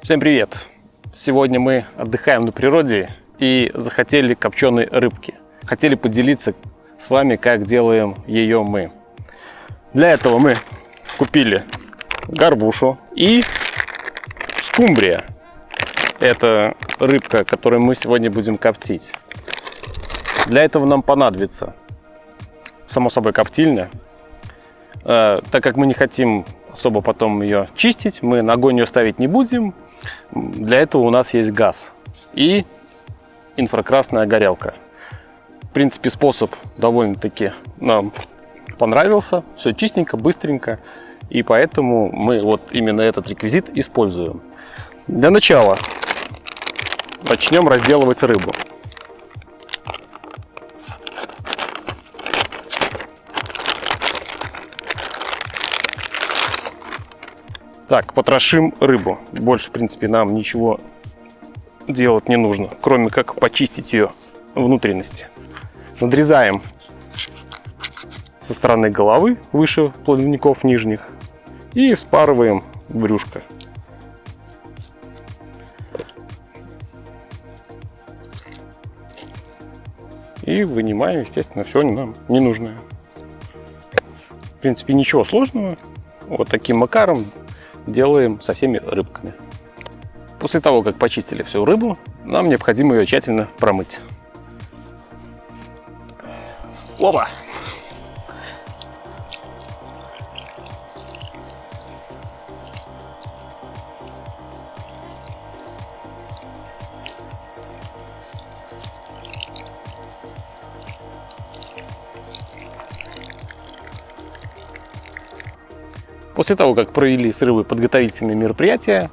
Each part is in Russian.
Всем привет! Сегодня мы отдыхаем на природе и захотели копченой рыбки. Хотели поделиться с вами, как делаем ее мы. Для этого мы купили горбушу и скумбрия. Это рыбка, которую мы сегодня будем коптить. Для этого нам понадобится, само собой, коптильня. Э, так как мы не хотим особо потом ее чистить, мы на огонь ее ставить не будем. Для этого у нас есть газ и инфракрасная горелка. В принципе, способ довольно-таки нам понравился. Все чистенько, быстренько. И поэтому мы вот именно этот реквизит используем. Для начала начнем разделывать рыбу. Так, потрошим рыбу. Больше, в принципе, нам ничего делать не нужно, кроме как почистить ее внутренности. Надрезаем со стороны головы, выше плавников нижних, и вспарываем брюшко. И вынимаем, естественно, все нам ненужное. В принципе, ничего сложного. Вот таким макаром делаем со всеми рыбками. После того, как почистили всю рыбу, нам необходимо ее тщательно промыть. Опа! После того, как провели с рыбой подготовительные мероприятия,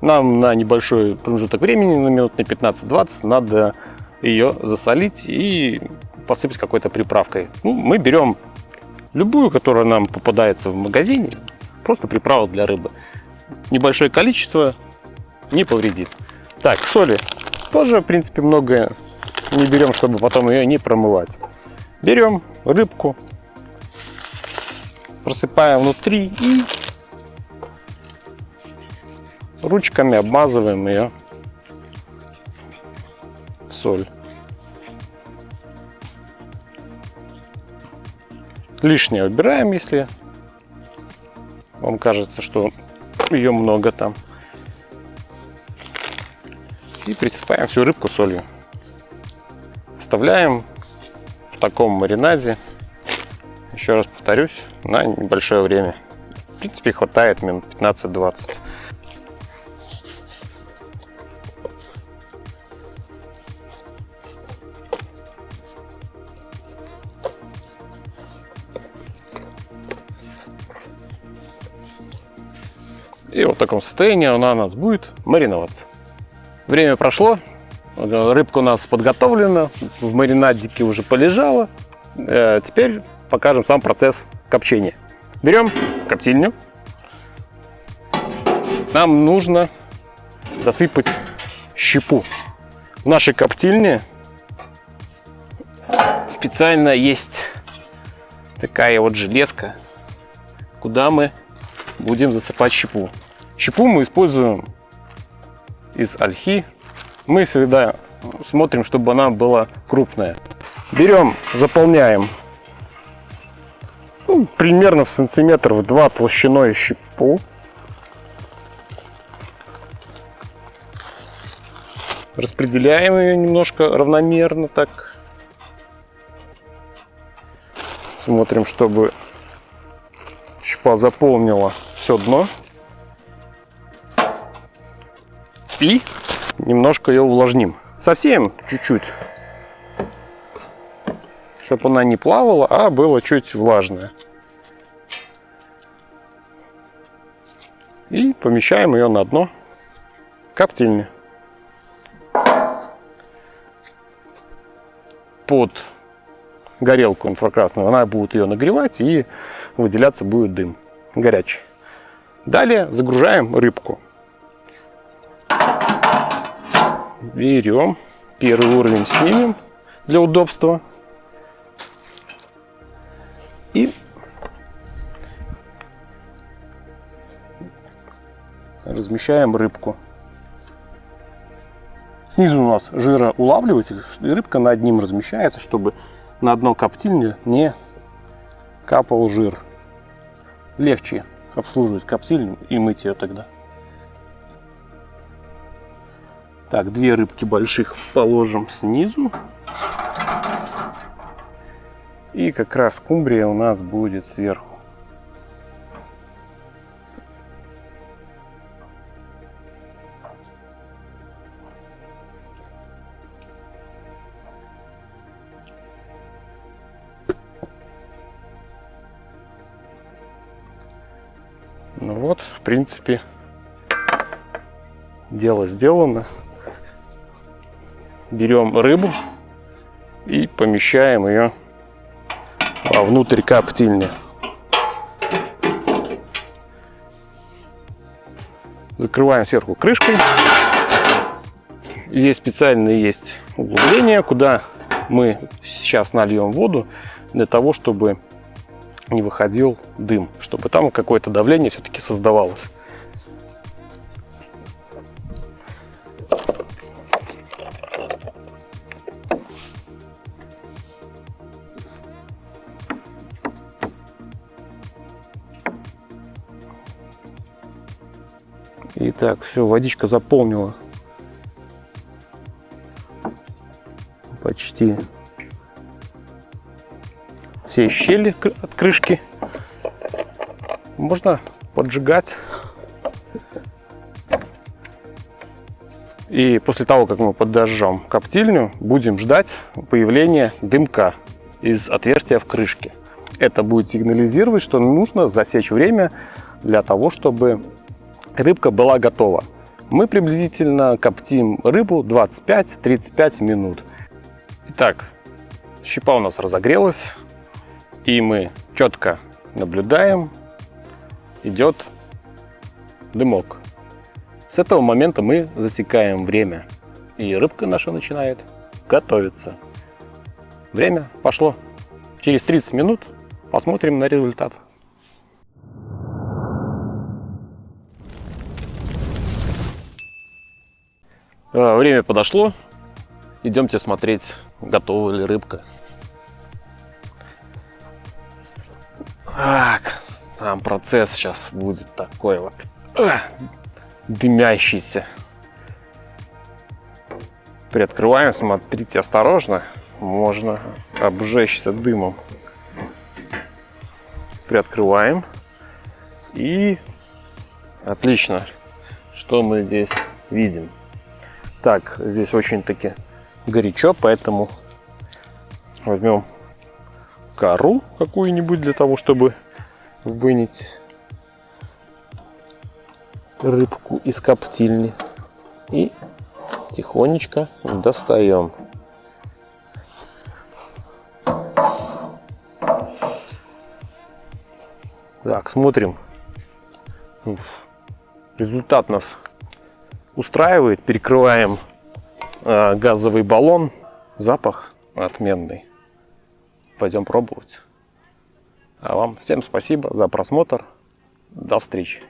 нам на небольшой промежуток времени, на минут на 15-20, надо ее засолить и посыпать какой-то приправкой. Ну, мы берем любую, которая нам попадается в магазине, просто приправа для рыбы. Небольшое количество не повредит. Так, соли тоже, в принципе, много не берем, чтобы потом ее не промывать. Берем рыбку, просыпаем внутри и ручками обмазываем ее в соль. Лишнее убираем, если вам кажется, что ее много там. И присыпаем всю рыбку солью. Оставляем в таком маринаде еще раз повторюсь, на небольшое время. В принципе, хватает минут 15-20. И вот в таком состоянии она у нас будет мариноваться. Время прошло, рыбка у нас подготовлена, в маринадике уже полежала. Э, теперь покажем сам процесс копчения. Берем коптильню. Нам нужно засыпать щепу. В нашей коптильне специально есть такая вот железка, куда мы будем засыпать щепу. Щепу мы используем из ольхи. Мы всегда смотрим, чтобы она была крупная. Берем, заполняем ну, примерно в сантиметров два толщиной щепу. Распределяем ее немножко равномерно так. Смотрим, чтобы щепа заполнила все дно. И немножко ее увлажним. Совсем чуть-чуть. Чтобы она не плавала, а было чуть влажное. И помещаем ее на дно коптильни. Под горелку инфракрасную она будет ее нагревать и выделяться будет дым горячий. Далее загружаем рыбку. Берем, первый уровень снимем для удобства. И размещаем рыбку Снизу у нас жироулавливатель, и рыбка над ним размещается, чтобы на одно коптильне не капал жир. Легче обслуживать коптильню и мыть ее тогда. Так, две рыбки больших положим снизу. И как раз скумбрия у нас будет сверху. Ну вот, в принципе, дело сделано. Берем рыбу и помещаем ее внутрь коптильни. Закрываем сверху крышкой. Здесь специально есть углубление, куда мы сейчас нальем воду для того, чтобы не выходил дым, чтобы там какое-то давление все-таки создавалось. Итак, все, водичка заполнила почти все щели от крышки. Можно поджигать. И после того, как мы подожжем коптильню, будем ждать появления дымка из отверстия в крышке. Это будет сигнализировать, что нужно засечь время для того, чтобы рыбка была готова. Мы приблизительно коптим рыбу 25-35 минут. Итак, щепа у нас разогрелась. И мы четко наблюдаем, идет дымок. С этого момента мы засекаем время, и рыбка наша начинает готовиться. Время пошло. Через 30 минут посмотрим на результат. А, время подошло. Идемте смотреть, готова ли рыбка. Так, там процесс сейчас будет такой вот э, дымящийся. Приоткрываем, смотрите осторожно, можно обжечься дымом. Приоткрываем и отлично, что мы здесь видим. Так, здесь очень-таки горячо, поэтому возьмем кору какую-нибудь для того, чтобы вынять рыбку из коптильни. И тихонечко достаем. Так, смотрим. Результат нас устраивает. Перекрываем э, газовый баллон. Запах отменный пойдем пробовать. А вам всем спасибо за просмотр. До встречи.